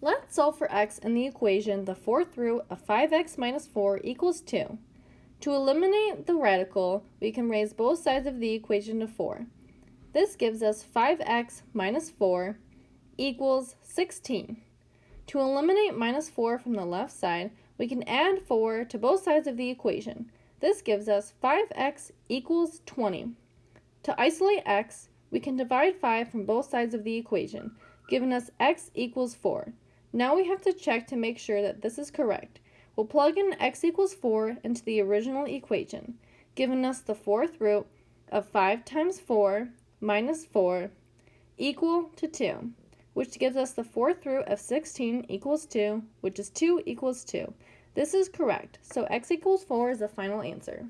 Let's solve for x in the equation the fourth root of 5x minus 4 equals 2. To eliminate the radical, we can raise both sides of the equation to 4. This gives us 5x minus 4 equals 16. To eliminate minus 4 from the left side, we can add 4 to both sides of the equation. This gives us 5x equals 20. To isolate x, we can divide 5 from both sides of the equation, giving us x equals 4. Now we have to check to make sure that this is correct. We'll plug in x equals 4 into the original equation, giving us the fourth root of 5 times 4 minus 4 equal to 2, which gives us the fourth root of 16 equals 2, which is 2 equals 2. This is correct, so x equals 4 is the final answer.